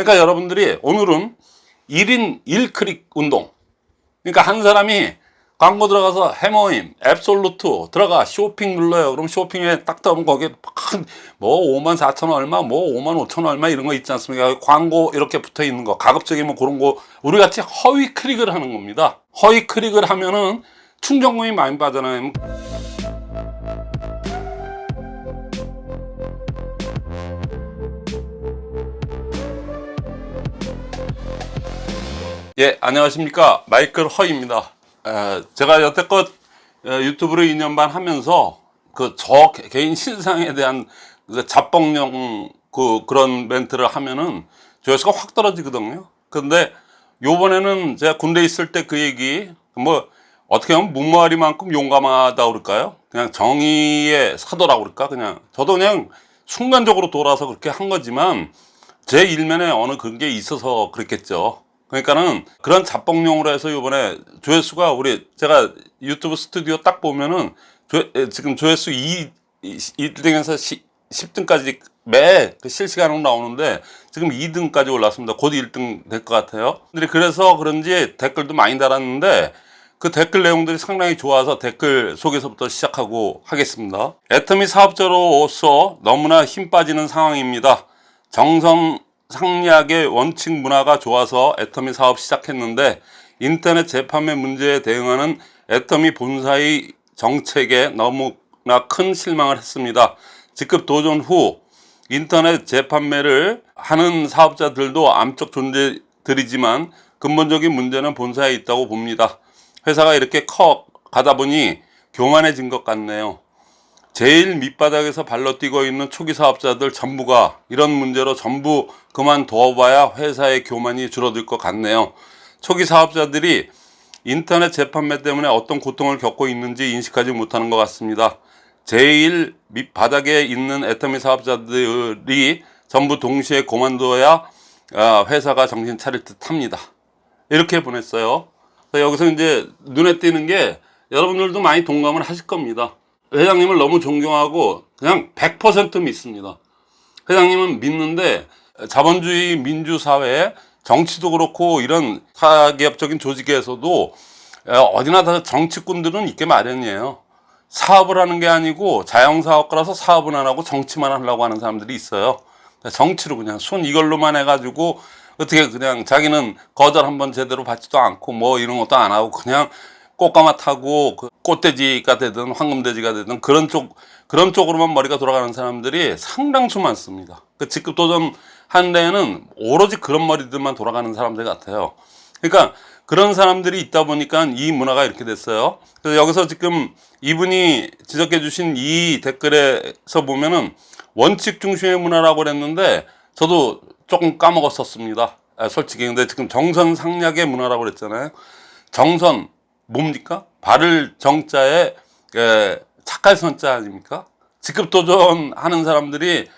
그러니까 여러분들이 오늘은 1인 1클릭 운동. 그러니까 한 사람이 광고 들어가서 해머임, 앱솔루트 들어가 쇼핑 눌러요. 그럼 쇼핑에 딱 들어오면 거기에 막뭐 5만 4천 원 얼마, 뭐 5만 5천 원 얼마 이런 거 있지 않습니까? 광고 이렇게 붙어 있는 거, 가급적이면 그런 거 우리 같이 허위 클릭을 하는 겁니다. 허위 클릭을 하면은 충전금이 많이 빠져나요. 예, 안녕하십니까. 마이클 허입니다. 에, 제가 여태껏 에, 유튜브를 2년 반 하면서 그 저 개인 신상에 대한 그 잡봉용 그 그런 멘트를 하면은 조회수가 확 떨어지거든요. 근데 요번에는 제가 군대 있을 때 그 얘기 뭐 어떻게 하면 무모하리만큼 용감하다 그럴까요? 그냥 정의의 사도라고 그럴까? 그냥 저도 그냥 순간적으로 돌아서 그렇게 한 거지만 제 일면에 어느 그런 게 있어서 그랬겠죠. 그러니까는 그런 잡봉용으로 해서 이번에 조회수가 우리 제가 유튜브 스튜디오 딱 보면은 조, 에, 지금 조회수 2, 1등에서 10등까지 매그 실시간으로 나오는데 지금 2등까지 올랐습니다. 곧 1등 될 것 같아요. 근데 그래서 그런지 댓글도 많이 달았는데 그 댓글 내용들이 상당히 좋아서 댓글 속에서부터 시작하고 하겠습니다. 애터미 사업자로서 너무나 힘 빠지는 상황입니다. 정성 상약의 원칙 문화가 좋아서 애터미 사업 시작했는데 인터넷 재판매 문제에 대응하는 애터미 본사의 정책에 너무나 큰 실망을 했습니다. 직급 도전 후 인터넷 재판매를 하는 사업자들도 암적 존재들이지만 근본적인 문제는 본사에 있다고 봅니다. 회사가 이렇게 커 가다 보니 교만해진 것 같네요. 제일 밑바닥에서 발로 뛰고 있는 초기 사업자들 전부가 이런 문제로 전부 그만둬봐야 회사의 교만이 줄어들 것 같네요. 초기 사업자들이 인터넷 재판매 때문에 어떤 고통을 겪고 있는지 인식하지 못하는 것 같습니다. 제일 밑바닥에 있는 애터미 사업자들이 전부 동시에 그만둬야 아, 회사가 정신 차릴 듯 합니다. 이렇게 보냈어요. 여기서 이제 눈에 띄는 게 여러분들도 많이 동감을 하실 겁니다. 회장님을 너무 존경하고 그냥 100% 믿습니다. 회장님은 믿는데 자본주의 민주사회 정치도 그렇고 이런 사기업적인 조직에서도 어디나 다 정치꾼들은 있게 마련이에요. 사업을 하는 게 아니고 자영사업가라서 사업은 안 하고 정치만 하려고 하는 사람들이 있어요. 정치로 그냥 순 이걸로만 해가지고 어떻게 그냥 자기는 거절 한번 제대로 받지도 않고 뭐 이런 것도 안 하고 그냥 꽃가마 타고 그 꽃돼지가 되든 황금돼지가 되든 그런 쪽 그런 쪽으로만 머리가 돌아가는 사람들이 상당수 많습니다. 그 직급 도전 한 데에는 오로지 그런 머리들만 돌아가는 사람들 같아요. 그러니까 그런 사람들이 있다 보니까 이 문화가 이렇게 됐어요. 그래서 여기서 지금 이분이 지적해 주신 이 댓글에서 보면은 원칙 중심의 문화라고 그랬는데 저도 조금 까먹었었습니다. 아, 솔직히 근데 지금 정선 상략의 문화라고 그랬잖아요. 정선 뭡니까? 바를 정자에 에, 착할 선자 아닙니까? 직급 도전하는 사람들이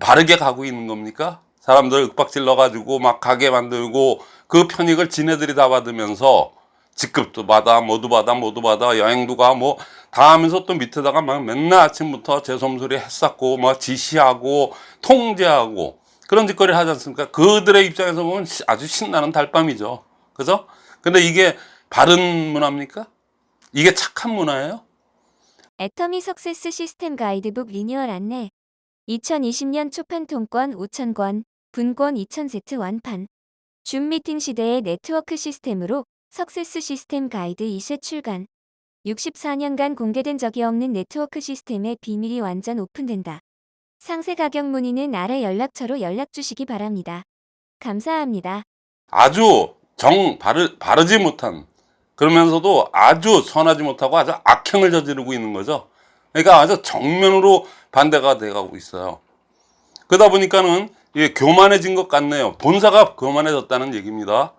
바르게 가고 있는 겁니까? 사람들 윽박질 넣어가지고 막 가게 만들고 그 편익을 지네들이 다 받으면서 직급도 받아 모두 받아 모두 받아 여행도 가 뭐 다 하면서 또 밑에다가 막 맨날 아침부터 재솜소리 했었고 뭐 지시하고 통제하고 그런 짓거리를 하지 않습니까 그들의 입장에서 보면 아주 신나는 달밤이죠 그죠 근데 이게 바른 문화입니까 이게 착한 문화예요 애터미 success 시스템 가이드북 리뉴얼 안내 2020년 초판 통권 5,000권, 분권 2,000세트 완판 줌 미팅 시대의 네트워크 시스템으로 success 시스템 가이드 2쇄 출간 64년간 공개된 적이 없는 네트워크 시스템의 비밀이 완전 오픈된다. 상세 가격 문의는 아래 연락처로 연락 주시기 바랍니다. 감사합니다. 아주 정 바르, 바르지 못한 그러면서도 아주 선하지 못하고 아주 악행을 저지르고 있는 거죠. 그러니까 아주 정면으로 반대가 돼가고 있어요. 그러다 보니까는 이게 교만해진 것 같네요. 본사가 교만해졌다는 얘기입니다.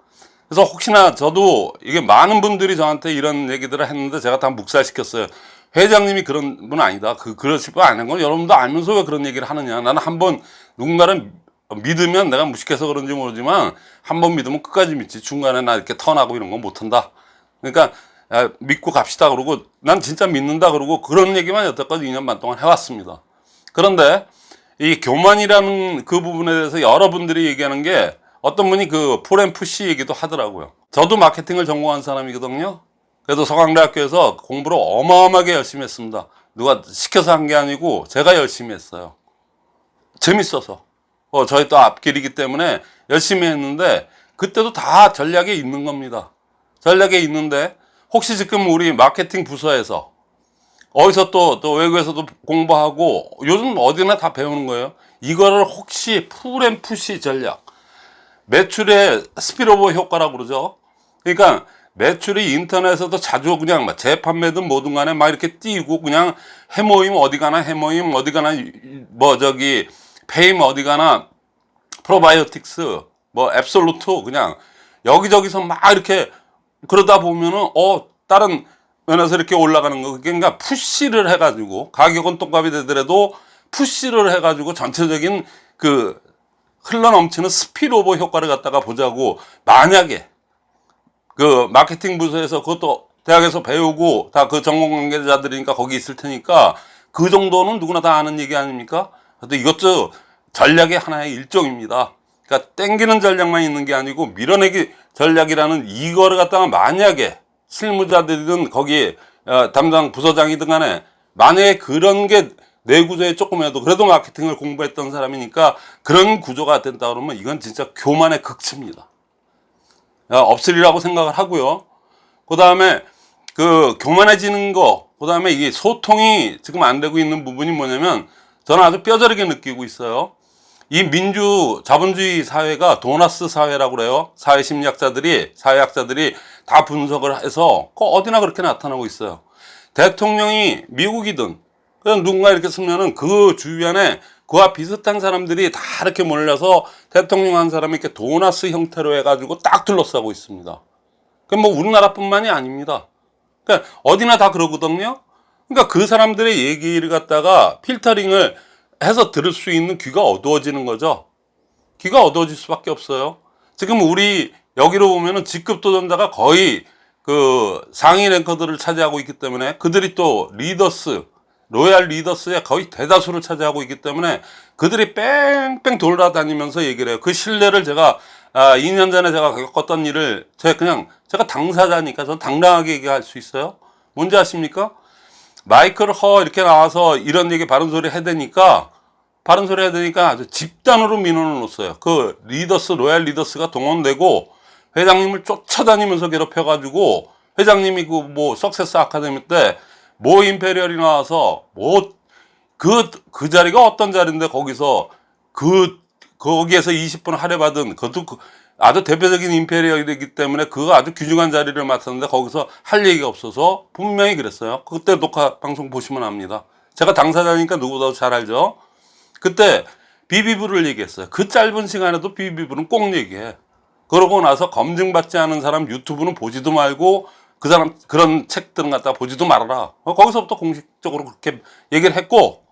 그래서 혹시나 저도 이게 많은 분들이 저한테 이런 얘기들을 했는데 제가 다 묵살시켰어요. 회장님이 그런 분 아니다. 그, 그러실 분 아닌 건 여러분도 알면서 왜 그런 얘기를 하느냐. 나는 한번 누군가를 믿으면 내가 무식해서 그런지 모르지만 한 번 믿으면 끝까지 믿지. 중간에 나 이렇게 턴하고 이런 건 못한다. 그러니까 야, 믿고 갑시다 그러고 난 진짜 믿는다 그러고 그런 얘기만 여태까지 2년 반 동안 해왔습니다. 그런데 이 교만이라는 그 부분에 대해서 여러분들이 얘기하는 게 어떤 분이 그 폴앤푸시 얘기도 하더라고요. 저도 마케팅을 전공한 사람이거든요. 그래도 서강대학교에서 공부를 어마어마하게 열심히 했습니다. 누가 시켜서 한 게 아니고 제가 열심히 했어요. 재밌어서. 어, 저희 또 앞길이기 때문에 열심히 했는데 그때도 다 전략에 있는 겁니다. 전략에 있는데 혹시 지금 우리 마케팅 부서에서 어디서 또, 또 외국에서도 공부하고 요즘 어디나 다 배우는 거예요. 이거를 혹시 풀앤푸시 전략, 매출의 스피로버 효과라고 그러죠. 그러니까 매출이 인터넷에서도 자주 그냥 막 재판매든 뭐든 간에 막 이렇게 띄고 그냥 헤모힘 어디 가나 헤모힘 어디 가나 뭐 저기 페임 어디 가나 프로바이오틱스 뭐 앱솔루트 그냥 여기저기서 막 이렇게 그러다 보면은 어 다른 면에서 이렇게 올라가는 거 그러니까 push를 해가지고 가격은 똑같이 되더라도 push를 해가지고 전체적인 그 흘러넘치는 spillover 효과를 갖다가 보자고 만약에 그 마케팅 부서에서 그것도 대학에서 배우고 다 그 전공 관계자들이니까 거기 있을 테니까 그 정도는 누구나 다 아는 얘기 아닙니까? 근데 이것도 전략의 하나의 일종입니다. 그러니까 땡기는 전략만 있는 게 아니고 밀어내기 전략이라는 이거를 갖다가 만약에 실무자들이든 거기 어, 담당 부서장이든 간에 만약에 그런 게 내 구조에 조금이라도 그래도 마케팅을 공부했던 사람이니까 그런 구조가 된다 그러면 이건 진짜 교만의 극치입니다. 어, 없으리라고 생각을 하고요. 그 다음에 그 교만해지는 거, 그 다음에 이게 소통이 지금 안 되고 있는 부분이 뭐냐면 저는 아주 뼈저리게 느끼고 있어요. 이 민주 자본주의 사회가 도나스 사회라고 그래요. 사회 심리학자들이, 사회학자들이 다 분석을 해서 그 어디나 그렇게 나타나고 있어요. 대통령이 미국이든 그냥 누군가 이렇게 쓰면은 그 주변에 그와 비슷한 사람들이 다 이렇게 몰려서 대통령 한 사람이 이렇게 도나스 형태로 해가지고 딱 둘러싸고 있습니다. 그뭐 우리나라뿐만이 아닙니다. 그러니까 어디나 다 그러거든요. 그러니까 그 사람들의 얘기를 갖다가 필터링을 해서 들을 수 있는 귀가 어두워지는 거죠. 귀가 어두워질 수밖에 없어요. 지금 우리 여기로 보면은 직급 도전자가 거의 그 상위 ranker들을 차지하고 있기 때문에 그들이 또 leaders, royal leaders의 거의 대다수를 차지하고 있기 때문에 그들이 뺑뺑 돌아다니면서 얘기를 해요. 그 신뢰를 제가 아, 2년 전에 제가 겪었던 일을 제가 그냥 제가 당사자니까 전 당당하게 얘기할 수 있어요. 뭔지 아십니까? 마이클 허 이렇게 나와서 이런 얘기 바른 소리 해대니까 바른 소리 해대니까 아주 집단으로 민원을 놓았어요. 그 leaders royal leaders가 동원되고 회장님을 쫓아다니면서 괴롭혀가지고 회장님이 그 뭐 석세스 아카데미 때 모 임페리얼이 나와서 뭐 그, 그 자리가 어떤 자리인데 거기서 그, 거기에서 20분 할애받은 그것도 그 아주 대표적인 임페리얼이기 때문에 그거 아주 귀중한 자리를 맡았는데 거기서 할 얘기가 없어서 분명히 그랬어요. 그때 녹화 방송 보시면 압니다. 제가 당사자니까 누구보다도 잘 알죠. 그때 비비브를 얘기했어요. 그 짧은 시간에도 비비브는 꼭 얘기해. 그러고 나서 검증받지 않은 사람 유튜브는 보지도 말고 그 사람 그런 책들은 갖다 보지도 말아라. 어, 거기서부터 공식적으로 그렇게 얘기를 했고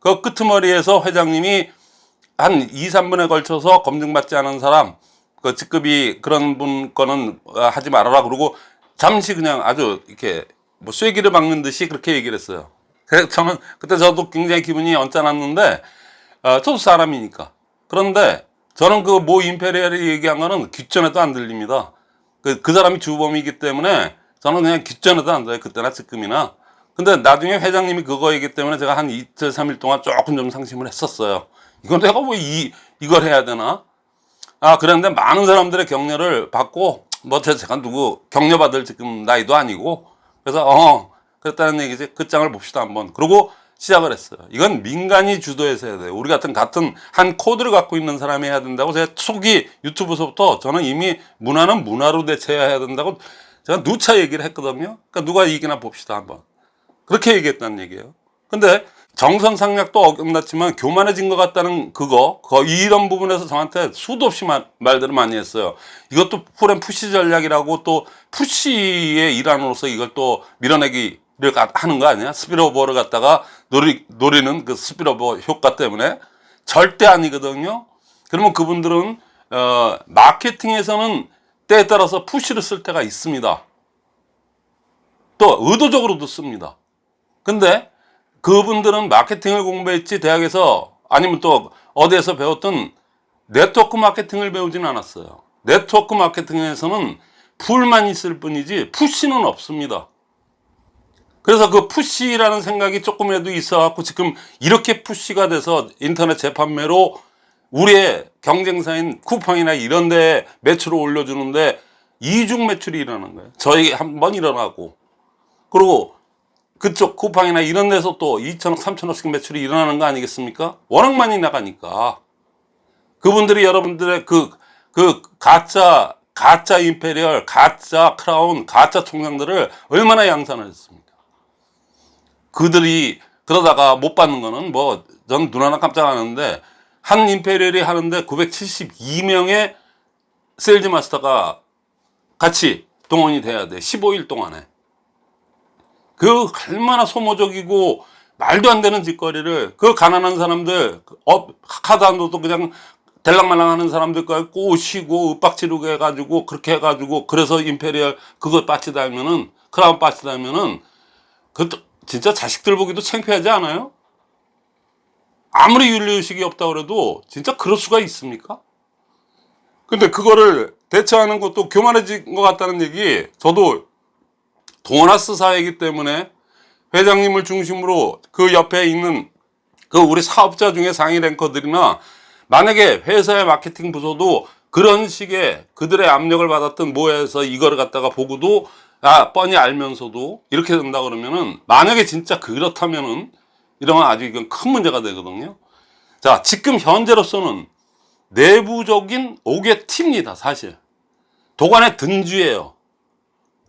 그 끄트머리에서 회장님이 한 2, 3분에 걸쳐서 검증받지 않은 사람 그 직급이 그런 분 거는 어, 하지 말아라 그러고 잠시 그냥 아주 이렇게 뭐 쐐기를 박는 듯이 그렇게 얘기를 했어요. 그래서 저는 그때 저도 굉장히 기분이 언짢았는데 어, 저도 사람이니까. 그런데 저는 그 모 임페리얼이 얘기한 거는 귓전에도 안 들립니다. 그, 그 사람이 주범이기 때문에 저는 그냥 귓전에도 안 들어요. 그때나 지금이나. 근데 나중에 회장님이 그거이기 때문에 제가 한 이틀, 삼일 동안 조금 좀 상심을 했었어요. 이건 내가 뭐 이, 이걸 해야 되나? 아, 그런데 많은 사람들의 격려를 받고, 뭐, 제- 제가 누구 격려받을 지금 나이도 아니고, 그래서, 어, 그랬다는 얘기지. 그 장을 봅시다, 한번. 그러고 시작을 했어요. 이건 민간이 주도해서 해야 돼요. 우리 같은 같은 한 코드를 갖고 있는 사람이 해야 된다고 제가 초기 유튜브서부터 저는 이미 문화는 문화로 대체해야 된다고 제가 누차 얘기를 했거든요. 그러니까 누가 이기나 봅시다, 한번. 그렇게 얘기했다는 얘기예요. 근데 정선 상략도 어긋났지만 교만해진 것 같다는 그거, 거 이런 부분에서 저한테 수도 없이 말, 말들을 많이 했어요. 이것도 pull and push 전략이라고 또 push의 일환으로서 이걸 또 밀어내기를 가- 하는 거 아니야? spillover를 갖다가 노리, 노리는 그 spillover 효과 때문에 절대 아니거든요. 그러면 그분들은 어, 마케팅에서는 때에 따라서 push를 쓸 때가 있습니다. 또 의도적으로도 씁니다. 근데 그분들은 마케팅을 공부했지 대학에서 아니면 또 어디에서 배웠던 네트워크 마케팅을 배우진 않았어요. 네트워크 마케팅에서는 pull만 있을 뿐이지 push는 없습니다. 그래서 그 push라는 생각이 조금이라도 있어 갖고 지금 이렇게 push가 돼서 인터넷 재판매로 우리의 경쟁사인 쿠팡이나 이런 데 매출을 올려주는데 이중 매출이 일어나는 거예요. 저희 한 번 일어나고. 그리고 그쪽 쿠팡이나 이런 데서 또 2천억, 3천억씩 매출이 일어나는 거 아니겠습니까? 워낙 많이 나가니까. 그분들이 여러분들의 그, 그 가짜, 가짜 imperial, 가짜 크라운, 가짜 총장들을 얼마나 양산을 했습니까? 그들이 그러다가 못 받는 거는 뭐, 전 눈 하나 깜짝 안 하는데, 한 imperial이 하는데 972명의 sales master가 같이 동원이 돼야 돼. 15일 동안에. 그 얼마나 소모적이고 말도 안 되는 짓거리를 그 가난한 사람들 업 카드 안 둬도 그냥 될랑말랑 하는 사람들까지 꼬시고 윽박지르고 해가지고 그렇게 해가지고 그래서 imperial 그거 뺏지 달면은 크라운 뺏지 달면은 그 진짜 자식들 보기도 창피하지 않아요? 아무리 윤리의식이 없다 그래도 진짜 그럴 수가 있습니까? 근데 그거를 대처하는 것도 교만해진 것 같다는 얘기 저도 도너스 사회이기 때문에 회장님을 중심으로 그 옆에 있는 그 우리 사업자 중에 상위 랭커들이나 만약에 회사의 마케팅 부서도 그런 식의 그들의 압력을 받았던 모여서 이거를 갖다가 보고도 아 뻔히 알면서도 이렇게 된다 그러면은 만약에 진짜 그렇다면은 이러면 아주 이건 큰 문제가 되거든요. 자 지금 현재로서는 내부적인 5개 팀입니다 사실 도관의 든주예요.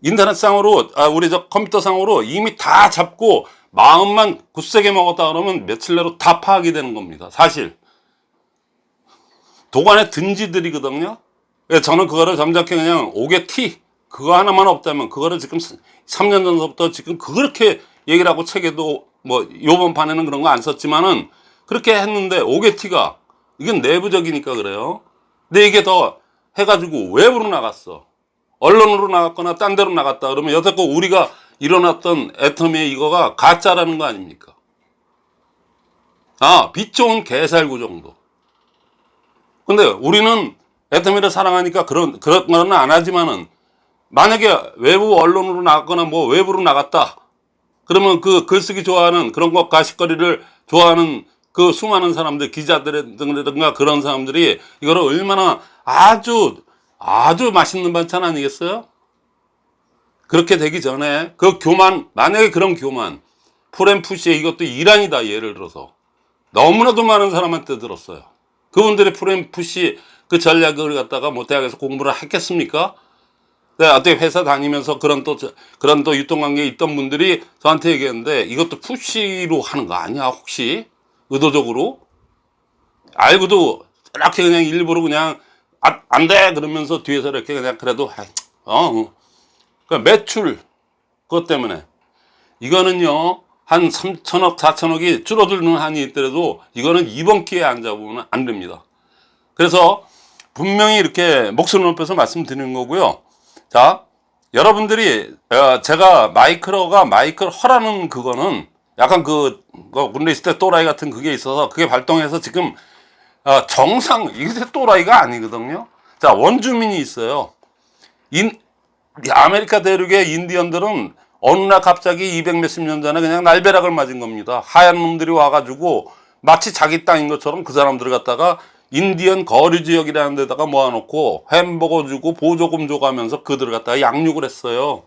인터넷상으로 아, 우리 저 컴퓨터상으로 이미 다 잡고 마음만 굳세게 먹었다 그러면 며칠 내로 다 파악이 되는 겁니다 사실. 도관의 든지들이거든요. 그래서 저는 그거를 점잖게 그냥 5개 티 그거 하나만 없다면 그거를 지금 3년 전부터 지금 그렇게 얘기를 하고 책에도 뭐 요번 판에는 그런 거 안 썼지만은 그렇게 했는데 5개 티가 이건 내부적이니까 그래요. 근데 이게 더 해가지고 외부로 나갔어 언론으로 나갔거나 딴 데로 나갔다 그러면 여태껏 우리가 일어났던 애터미의 이거가 가짜라는 거 아닙니까? 아, 빛 좋은 개살구 정도. 근데 우리는 애터미를 사랑하니까 그런, 그런 거는 안 하지만은 만약에 외부 언론으로 나갔거나 뭐 외부로 나갔다. 그러면 그 글쓰기 좋아하는 그런 것 가식거리를 좋아하는 그 수많은 사람들, 기자들이든가 그런 사람들이 이거를 얼마나 아주 아주 맛있는 반찬 아니겠어요? 그렇게 되기 전에 그 교만 만약에 그런 교만 프렘푸시에 이것도 이란이다 예를 들어서 너무나도 많은 사람한테 들었어요 그분들이 프렘푸시 그 전략을 갖다가 뭐 대학에서 공부를 했겠습니까? 네, 어떻게 회사 다니면서 그런 또 그런 또 유통관계에 있던 분들이 저한테 얘기했는데 이것도 푸시로 하는 거 아니야 혹시 의도적으로 알고도 이렇게 그냥 일부러 그냥 아, 안 돼! 그러면서 뒤에서 이렇게 그냥 그래도, 어, 어. 그 매출, 그것 때문에. 이거는요, 한 3천억, 4천억이 줄어드는 한이 있더라도 이거는 이번 기회에 안 잡으면 안 됩니다. 그래서 분명히 이렇게 목소리 높여서 말씀드리는 거고요. 자, 여러분들이, 어, 제가 마이클 허가 마이클 허라는 그거는 약간 그, 그 군대 있을 때 또라이 같은 그게 있어서 그게 발동해서 지금 아, 정상 이게 또라이가 아니거든요. 자 원주민이 있어요. 인 아메리카 대륙의 인디언들은 어느 날 갑자기 200 몇십 년 전에 그냥 날벼락을 맞은 겁니다. 하얀 놈들이 와가지고 마치 자기 땅인 것처럼 그 사람들을 갖다가 인디언 거리 지역이라는 데다가 모아놓고 햄버거 주고 보조금 줘가면서 그들을 갖다가 양육을 했어요.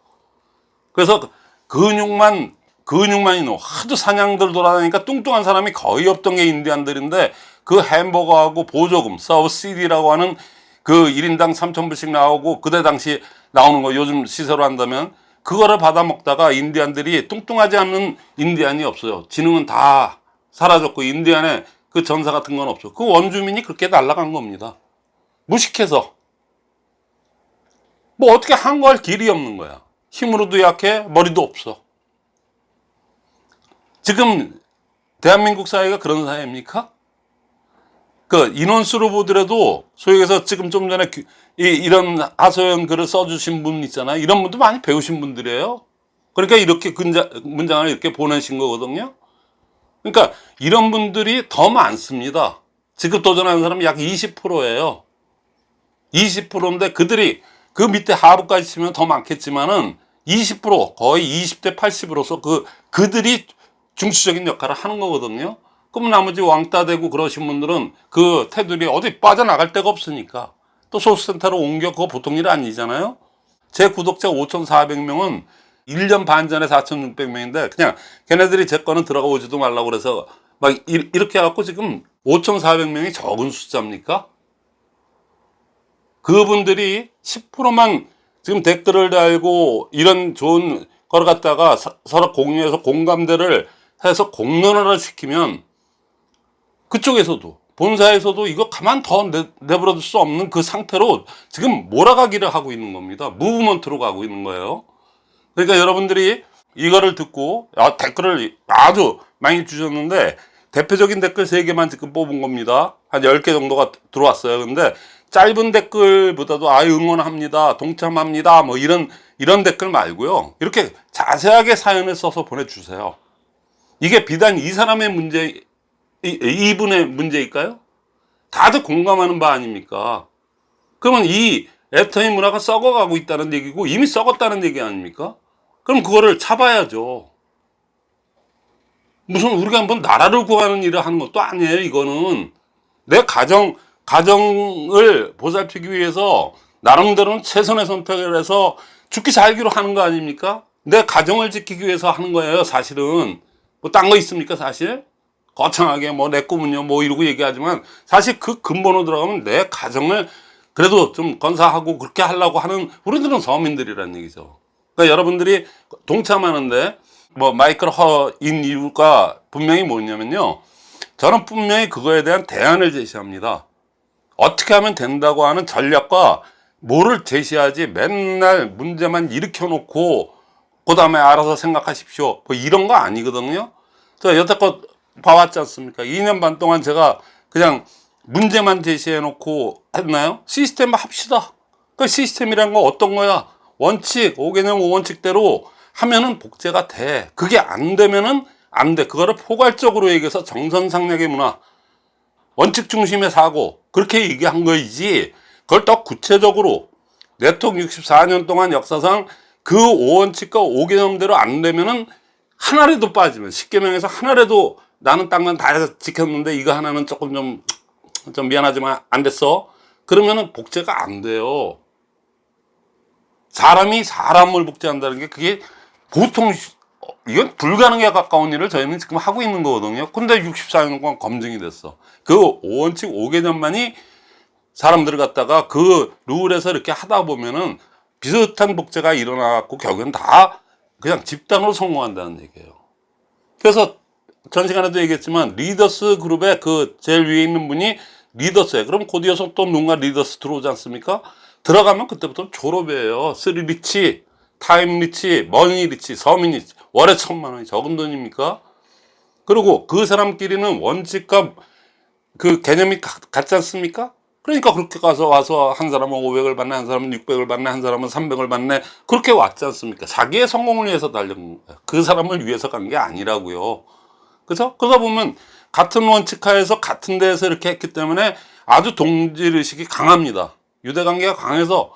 그래서 근육만 근육만 있는 하도 사냥들 돌아다니니까 뚱뚱한 사람이 거의 없던 게 인디언들인데 그 햄버거하고 보조금 서브시디라고 하는 그 1인당 3천불씩 나오고 그때 당시 나오는 거 요즘 시세로 한다면 그거를 받아 먹다가 인디안들이 뚱뚱하지 않는 인디안이 없어요. 지능은 다 사라졌고 인디안에 그 전사 같은 건 없어. 그 원주민이 그렇게 날아간 겁니다. 무식해서. 뭐 어떻게 한걸 길이 없는 거야. 힘으로도 약해 머리도 없어. 지금 대한민국 사회가 그런 사회입니까? 그 인원수로 보더라도 소위 해서 지금 좀 전에 그 이, 이런 하소연 글을 써주신 분 있잖아요. 이런 분도 많이 배우신 분들이에요. 그러니까 이렇게 근자, 문장을 이렇게 보내신 거거든요. 그러니까 이런 분들이 더 많습니다. 지급 도전하는 사람이 약 20%예요. 20%인데 그들이 그 밑에 하부까지 치면 더 많겠지만은 20% 거의 20대 80으로서 그 그들이 중추적인 역할을 하는 거거든요. 그럼 나머지 왕따 되고 그러신 분들은 그 테두리 어디 빠져나갈 데가 없으니까 또 소수센터로 옮겨 그거 보통 일 아니잖아요. 제 구독자 5,400명은 1년 반 전에 4,600명인데 그냥 걔네들이 제 거는 들어가 오지도 말라고 그래서 막 이- 이렇게 해갖고 지금 5,400명이 적은 숫자입니까? 그분들이 10%만 지금 댓글을 달고 이런 좋은 걸 갖다가 서- 서로 공유해서 공감대를 해서 공론화를 시키면 그쪽에서도 본사에서도 이거 가만 더 내, 내버려둘 수 없는 그 상태로 지금 몰아가기를 하고 있는 겁니다. 무브먼트로 가고 있는 거예요. 그러니까 여러분들이 이거를 듣고 아, 댓글을 아주 많이 주셨는데 대표적인 댓글 3개만 지금 뽑은 겁니다. 한 10개 정도가 들어왔어요. 근데 짧은 댓글보다도 아 응원합니다. 동참합니다. 뭐 이런 이런 댓글 말고요. 이렇게 자세하게 사연을 써서 보내주세요. 이게 비단 이 사람의 문제, 이, 이분의 문제일까요? 다들 공감하는 바 아닙니까? 그러면 이 애터미 문화가 썩어가고 있다는 얘기고 이미 썩었다는 얘기 아닙니까? 그럼 그거를 잡아야죠. 무슨 우리가 한번 나라를 구하는 일을 하는 것도 아니에요. 이거는 내 가정 가정을 보살피기 위해서 나름대로는 최선의 선택을 해서 죽기 살기로 하는 거 아닙니까? 내 가정을 지키기 위해서 하는 거예요. 사실은 뭐 딴 거 있습니까? 사실 거창하게 뭐 내 꿈은요 뭐 이러고 얘기하지만 사실 그 근본으로 들어가면 내 가정을 그래도 좀 건사하고 그렇게 하려고 하는 우리들은 서민들이라는 얘기죠. 그러니까 여러분들이 동참하는데 뭐 마이클 허인 이유가 분명히 뭐냐면요. 저는 분명히 그거에 대한 대안을 제시합니다. 어떻게 하면 된다고 하는 전략과 뭐를 제시하지 맨날 문제만 일으켜 놓고 그 다음에 알아서 생각하십시오. 뭐 이런 거 아니거든요. 저 여태껏 봐왔지 않습니까? 2년 반 동안 제가 그냥 문제만 제시해 놓고 했나요? 시스템 합시다. 그 시스템이란 거 어떤 거야? 원칙, 5개념 5원칙대로 하면은 복제가 돼. 그게 안 되면은 안 돼. 그거를 포괄적으로 얘기해서 정선상략의 문화, 원칙 중심의 사고, 그렇게 얘기한 거이지, 그걸 더 구체적으로, 네트워크 64년 동안 역사상 그 5원칙과 5개념대로 안 되면은 하나라도 빠지면, 10개명에서 하나라도 나는 땅만 다 지켰는데 이거 하나는 조금 좀, 좀 미안하지만 안 됐어. 그러면은 복제가 안 돼요. 사람이 사람을 복제한다는 게 그게 보통 어, 이건 불가능에 가까운 일을 저희는 지금 하고 있는 거거든요. 근데 64년간 검증이 됐어. 그 5원칙 5개념만이 사람들을 갖다가 그 룰에서 이렇게 하다 보면은 비슷한 복제가 일어나갖고 결국엔 다 그냥 집단으로 성공한다는 얘기예요. 그래서 전 시간에도 얘기했지만 leaders 그룹의 그 제일 위에 있는 분이 leaders예요. 그럼 곧 이어서 또 누군가 leaders 들어오지 않습니까? 들어가면 그때부터 졸업이에요. three rich, time rich, money rich, 서민 rich. 월에 천만 원이 적은 돈입니까? 그리고 그 사람끼리는 원칙과 그 개념이 가- 같지 않습니까? 그러니까 그렇게 가서 와서 한 사람은 500을 받네, 한 사람은 600을 받네, 한 사람은 300을 받네. 그렇게 왔지 않습니까? 자기의 성공을 위해서 달려온. 그 사람을 위해서 간 게 아니라고요. 그죠? 그러다 보면 같은 원칙하에서 같은 데에서 이렇게 했기 때문에 아주 동질의식이 강합니다. 유대관계가 강해서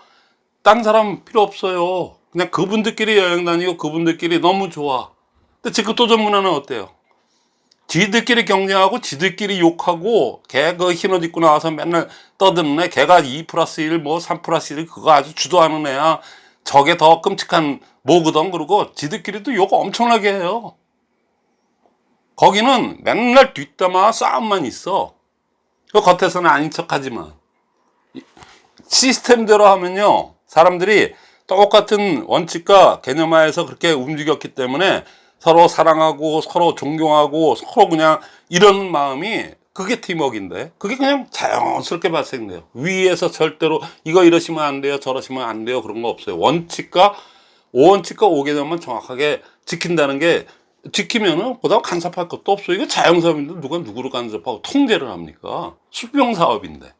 딴 사람 필요 없어요. 그냥 그분들끼리 여행 다니고 그분들끼리 너무 좋아. 근데 지금 도전 문화는 어때요? 지들끼리 경쟁하고 지들끼리 욕하고 걔그 흰옷 입고 나와서 맨날 떠드는 애 걔가 2 플러스 1 뭐 3 플러스 1 그거 아주 주도하는 애야 저게 더 끔찍한 뭐거든 그러고 지들끼리도 욕 엄청나게 해요 거기는 맨날 뒷담화 싸움만 있어. 그 겉에서는 아닌 척 하지만. 이- 시스템대로 하면요 사람들이 똑같은 원칙과 개념하에서 그렇게 움직였기 때문에 서로 사랑하고 서로 존경하고 서로 그냥 이런 마음이 그게 팀워크인데 그게 그냥 자연스럽게 발생돼요. 위에서 절대로 이거 이러시면 안 돼요 저러시면 안 돼요 그런 거 없어요. 원칙과 5원칙과 5개념만 정확하게 지킨다는 게 지키면은 보다 간섭할 것도 없어요 이거 자영사업인데 누가 누구를 간섭하고 통제를 합니까 수병 사업인데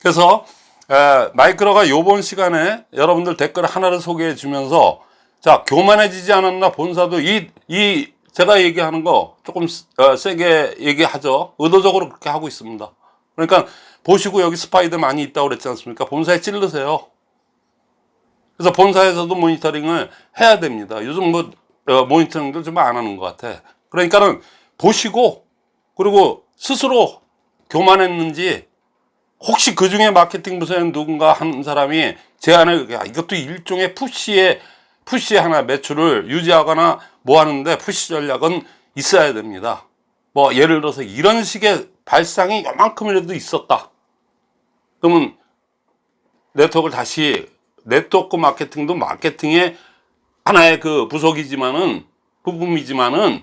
그래서 에, 마이크로가 요번 시간에 여러분들 댓글 하나를 소개해 주면서 자 교만해지지 않았나 본사도 이, 이 제가 얘기하는 거 조금 어, 세게 얘기하죠. 의도적으로 그렇게 하고 있습니다. 그러니까 보시고 여기 스파이들 많이 있다고 그랬지 않습니까? 본사에 찔르세요. 그래서 본사에서도 모니터링을 해야 됩니다. 요즘 뭐 어, 모니터링도 좀 안 하는 것 같아. 그러니까는 보시고 그리고 스스로 교만했는지 혹시 그 중에 마케팅 부서에 누군가 한 사람이 제안을 야, 이것도 일종의 푸시의 푸시 하나 매출을 유지하거나 뭐 하는데 푸시 전략은 있어야 됩니다. 뭐 예를 들어서 이런 식의 발상이 요만큼이라도 있었다. 그러면 네트워크를 다시 네트워크 마케팅도 마케팅의 하나의 그 부속이지만은 부분이지만은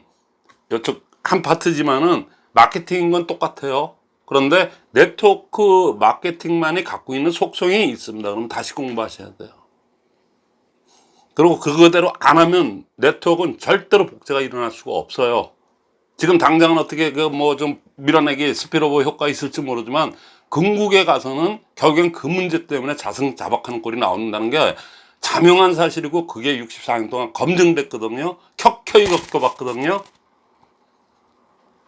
이쪽 한 파트지만은 마케팅인 건 똑같아요. 그런데 네트워크 마케팅만이 갖고 있는 속성이 있습니다. 그럼 다시 공부하셔야 돼요. 그리고 그거대로 안 하면 네트워크는 절대로 복제가 일어날 수가 없어요. 지금 당장은 어떻게 그 뭐 좀 밀어내기 스피로버 효과 있을지 모르지만 궁극에 가서는 결국엔 그 문제 때문에 자승 자박하는 꼴이 나온다는 게 자명한 사실이고 그게 64년 동안 검증됐거든요. 켜켜이 겪어봤거든요.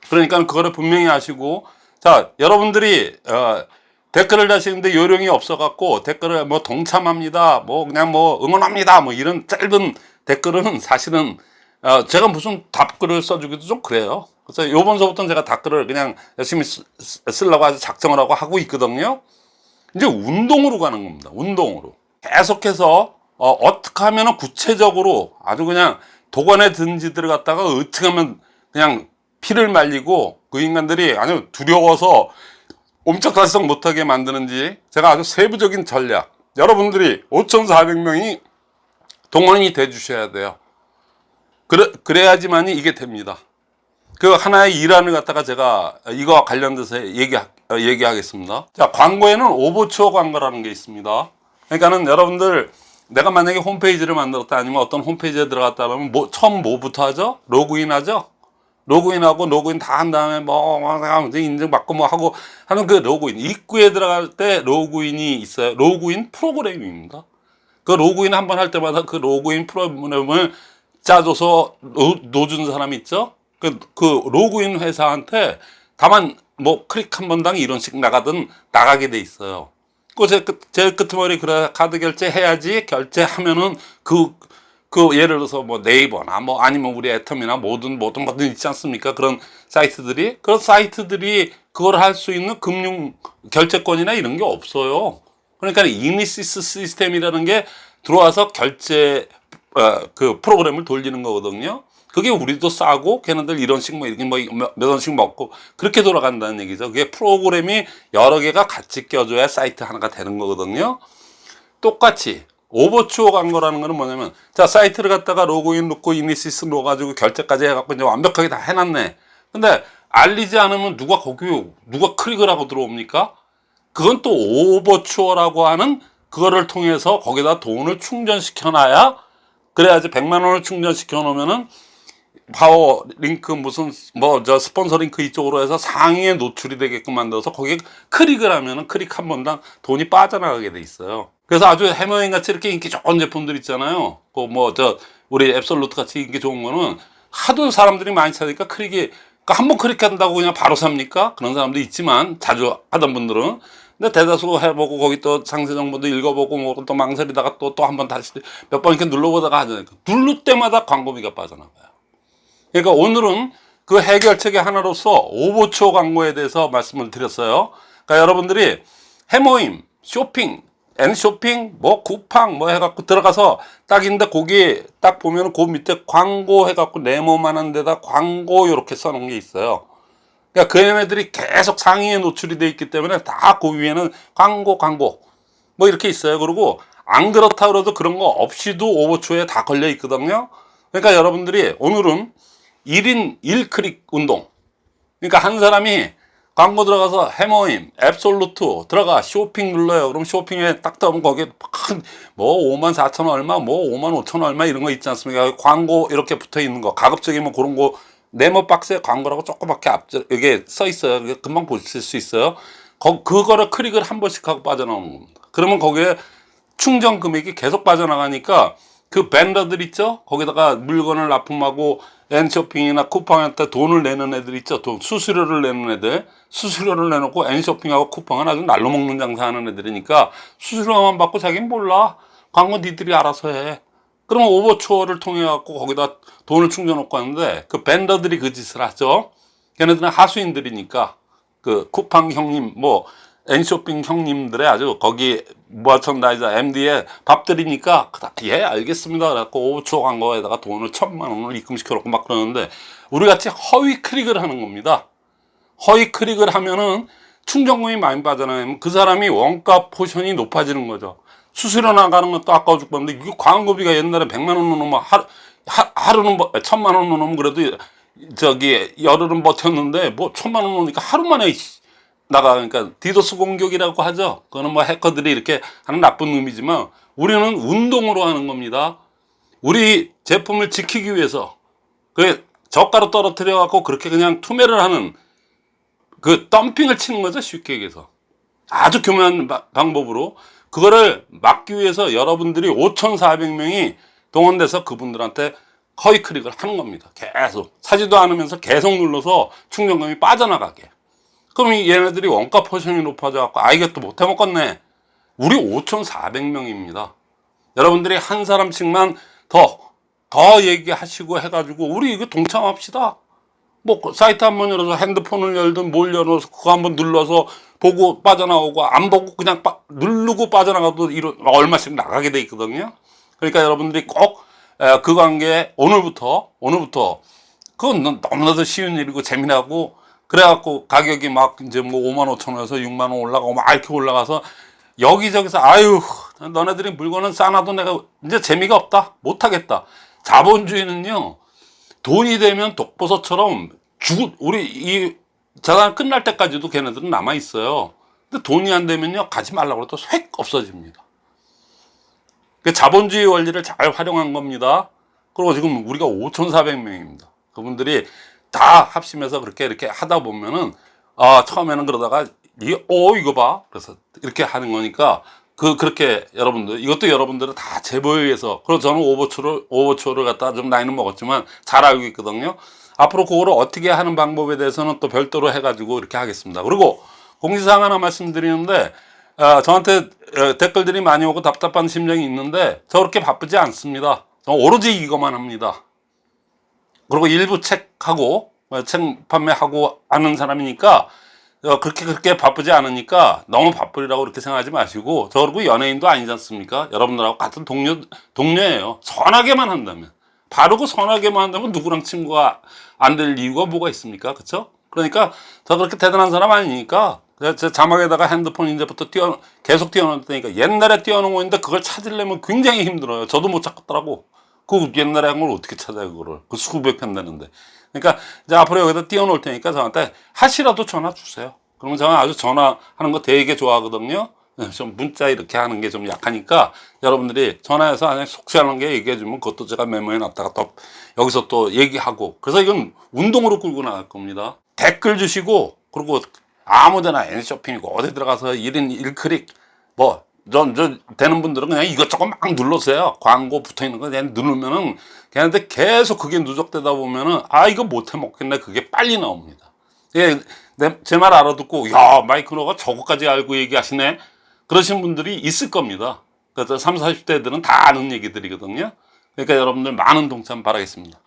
그러니까 그거를 분명히 아시고. 자 여러분들이 어, 댓글을 다시는데 요령이 없어갖고 댓글을 뭐 동참합니다. 뭐 그냥 뭐 응원합니다. 뭐 이런 짧은 댓글은 사실은 어, 제가 무슨 답글을 써주기도 좀 그래요. 그래서 요번서부터는 제가 답글을 그냥 열심히 쓰려고 아주 작정을 하고 하고 있거든요. 이제 운동으로 가는 겁니다. 운동으로. 계속해서 어, 어떻게 하면 구체적으로 아주 그냥 도관에 든지들을 갖다가 어떻게 하면 그냥 피를 말리고 그 인간들이 아주 두려워서 옴짝달싹 못하게 만드는지 제가 아주 세부적인 전략. 여러분들이 5,400명이 동원이 돼 주셔야 돼요. 그래, 그래야지만이 이게 됩니다. 그 하나의 일환을 갖다가 제가 이거와 관련돼서 얘기, 어, 얘기하겠습니다. 자 광고에는 오버추어 광고라는 게 있습니다. 그러니까는 여러분들 내가 만약에 홈페이지를 만들었다 아니면 어떤 홈페이지에 들어갔다 그러면 뭐, 처음 뭐부터 하죠? 로그인 하죠? 로그인하고 로그인 다 한 다음에 뭐, 뭐 인증받고 뭐 하고 하는 그 로그인. 입구에 들어갈 때 로그인이 있어요. 로그인 프로그램입니다. 그 로그인 한 번 할 때마다 그 로그인 프로그램을 짜줘서 놓, 놓준 사람 있죠? 그, 그 로그인 회사한테 다만 뭐 클릭 한 번당 일 원씩 나가든 나가게 돼 있어요 그 제, 끝- 제 끄트머리 그래 카드 결제 해야지 결제하면은 그그 예를 들어서 뭐 네이버나 뭐 아니면 우리 애터미나 모든 모든 모든 있지 않습니까? 그런 사이트들이 그런 사이트들이 그걸 할 수 있는 금융 결제권이나 이런 게 없어요. 그러니까 이니시스 시스템이라는 게 들어와서 결제 어, 그 프로그램을 돌리는 거거든요. 그게 우리도 싸고 걔네들 일 원씩 뭐 이렇게 뭐 몇 원씩 먹고 그렇게 돌아간다는 얘기죠. 그게 프로그램이 여러 개가 같이 껴줘야 사이트 하나가 되는 거거든요. 똑같이 오버추어 간 거라는 거는 뭐냐면 자 사이트를 갖다가 로그인 넣고 이니시스 넣어가지고 결제까지 해갖고 이제 완벽하게 다 해놨네 근데 알리지 않으면 누가 거기 누가 클릭을 하고 들어옵니까 그건 또 오버추어라고 하는 그거를 통해서 거기다 돈을 충전시켜 놔야 그래야지 100만 원을 충전시켜 놓으면은 파워 링크 무슨 뭐 저 스폰서 링크 이쪽으로 해서 상위에 노출이 되게끔 만들어서 거기에 클릭을 하면은 클릭 한 번당 돈이 빠져나가게 돼 있어요. 그래서 아주 헤모힘같이 이렇게 인기 좋은 제품들 있잖아요. 그 뭐 저 우리 앱솔루트 같이 인기 좋은 거는 하도 사람들이 많이 찾으니까 클릭이 그러니까 한 번 클릭한다고 그냥 바로 삽니까? 그런 사람도 있지만 자주 하던 분들은 근데 대다수 해보고 거기 또 상세 정보도 읽어보고 뭐 또 망설이다가 또 또 한 번 다시 몇 번 이렇게 눌러보다가 하잖아요. 누를 때마다 광고비가 빠져나가요. 그러니까 오늘은 그 해결책의 하나로서 오버추어 광고에 대해서 말씀을 드렸어요. 그러니까 여러분들이 해모임, 쇼핑, 앤쇼핑, 뭐 쿠팡 뭐 해갖고 들어가서 딱 있는데 거기 딱 보면 그 밑에 광고 해갖고 네모만한 데다 광고 이렇게 써놓은 게 있어요. 그러니까 그 얘네들이 계속 상위에 노출이 돼 있기 때문에 다 그 위에는 광고 광고 뭐 이렇게 있어요. 그리고 안 그렇다 그래도 그런 거 없이도 오버추어에 다 걸려 있거든요. 그러니까 여러분들이 오늘은 1인 1클릭 운동. 그러니까 한 사람이 광고 들어가서 해머임, 앱솔루트 들어가 쇼핑 눌러요. 그럼 쇼핑에 딱 들어오면 거기에 뭐 5만 4천 원 얼마, 뭐 5만 5천 원 얼마 이런 거 있지 않습니까? 광고 이렇게 붙어 있는 거. 가급적이면 그런 거 네모 박스에 광고라고 조그맣게 앞저 이게 써 있어요. 금방 보실 수 있어요. 거, 그거를 클릭을 한 번씩 하고 빠져나오는 겁니다. 그러면 거기에 충전 금액이 계속 빠져나가니까 그 밴더들 있죠? 거기다가 물건을 납품하고 N쇼핑이나 쿠팡한테 돈을 내는 애들 있죠. 돈, 수수료를 내는 애들. 수수료를 내놓고 N쇼핑하고 쿠팡은 아주 날로 먹는 장사하는 애들이니까 수수료만 받고 자기는 몰라. 광고 니들이 알아서 해. 그러면 오버추어를 통해 갖고 거기다 돈을 충전놓고 하는데 그 벤더들이 그 짓을 하죠. 걔네들은 하수인들이니까 그 쿠팡 형님 뭐 N쇼핑 형님들의 아주 거기 머천다이저 MD에 밥 드리니까 예 알겠습니다. 그래갖고 오버추어 광고에다가 돈을 천만 원을 입금시켜 놓고 막 그러는데 우리 같이 허위 클릭을 하는 겁니다. 허위 클릭을 하면은 충전금이 많이 빠져나가면 그 사람이 원가 포션이 높아지는 거죠. 수수료 나가는 것도 아까워 죽겠는데 이게 광고비가 옛날에 100만 원 넣으면 하루, 하, 하루는 뭐, 천만 원 넣으면 그래도 저기 열흘은 버텼는데 뭐 천만 원 넣으니까 하루 만에 나가 그러니까 디도스 공격이라고 하죠. 그거는 뭐 해커들이 이렇게 하는 나쁜 의미지만 우리는 운동으로 하는 겁니다. 우리 제품을 지키기 위해서 그 저가로 떨어뜨려 갖고 그렇게 그냥 투매를 하는 그 덤핑을 치는 거죠. 쉽게 얘기해서 아주 교묘한 바- 방법으로 그거를 막기 위해서 여러분들이 5,400명이 동원돼서 그분들한테 허위 클릭을 하는 겁니다. 계속 사지도 않으면서 계속 눌러서 충전금이 빠져나가게. 그럼 이 얘네들이 원가 포션이 높아져 갖고 아 이게 또 못해 먹겠네. 우리 5,400명입니다. 여러분들이 한 사람씩만 더, 더 얘기하시고 해가지고 우리 이거 동참합시다. 뭐그 사이트 한번 열어서 핸드폰을 열든 뭘 열어서 그거 한번 눌러서 보고 빠져나오고 안 보고 그냥 빠- 누르고 빠져나가도 이런 얼마씩 나가게 돼 있거든요. 그러니까 여러분들이 꼭 그 관계에 오늘부터 오늘부터 그건 너- 너무나도 쉬운 일이고 재미나고 그래갖고 가격이 막 이제 뭐 5만 5천 원에서 6만 원 올라가고 막 이렇게 올라가서 여기저기서 아유 너네들이 물건은 싸놔도 내가 이제 재미가 없다 못하겠다 자본주의는요 돈이 되면 독버섯처럼 죽 우리 이 재단 끝날 때까지도 걔네들은 남아 있어요. 근데 돈이 안 되면요 가지 말라고 해도 획 없어집니다. 그 자본주의 원리를 잘 활용한 겁니다. 그리고 지금 우리가 5,400명입니다. 그분들이 다 합심해서 그렇게 이렇게 하다 보면은 아 처음에는 그러다가 어 이거 봐 그래서 이렇게 하는 거니까 그 그렇게 여러분들 이것도 여러분들은 다 제보에 의해서 그리고 저는 오버추를 오버추를 갖다 좀 나이는 먹었지만 잘 알고 있거든요. 앞으로 그거를 어떻게 하는 방법에 대해서는 또 별도로 해가지고 이렇게 하겠습니다. 그리고 공지사항 하나 말씀드리는데 아, 저한테 어, 댓글들이 많이 오고 답답한 심정이 있는데 저 그렇게 바쁘지 않습니다. 저 오로지 이것만 합니다. 그리고 일부 책하고 어, 책 판매하고 하는 사람이니까 어, 그렇게 그렇게 바쁘지 않으니까 너무 바쁘리라고 그렇게 생각하지 마시고 저 그리고 연예인도 아니지 않습니까? 여러분들하고 같은 동료 동료예요. 선하게만 한다면 바르고 선하게만 한다면 누구랑 친구가 안 될 이유가 뭐가 있습니까? 그렇죠? 그러니까 저 그렇게 대단한 사람 아니니까 제 자막에다가 핸드폰 이제부터 띄워 계속 띄워놓을 테니까 옛날에 띄워놓은 거 있는데 그걸 찾으려면 굉장히 힘들어요. 저도 못 찾겠더라고. 그 옛날에 한 걸 어떻게 찾아요 그거를? 그 수백 편 되는데. 그러니까 이제 앞으로 여기다 띄워 놓을 테니까 저한테 하시라도 전화 주세요. 그러면 저는 아주 전화하는 거 되게 좋아하거든요. 네, 좀 문자 이렇게 하는 게 좀 약하니까 여러분들이 전화해서 그냥 속시하는 게 얘기해 주면 그것도 제가 메모해 놨다가 또 여기서 또 얘기하고. 그래서 이건 운동으로 끌고 나갈 겁니다. 댓글 주시고 그리고 아무데나 N쇼핑이고 어디 들어가서 1인 1클릭 뭐 전, 저, 되는 분들은 그냥 이것저것 막 눌러서요. 광고 붙어 있는 거 그냥 누르면은, 걔한테 계속 그게 누적되다 보면은, 아, 이거 못해 먹겠네. 그게 빨리 나옵니다. 예, 제 말 알아듣고, 야, 마이크로가 저거까지 알고 얘기하시네. 그러신 분들이 있을 겁니다. 그래서 30, 40대들은 다 아는 얘기들이거든요. 그러니까 여러분들 많은 동참 바라겠습니다.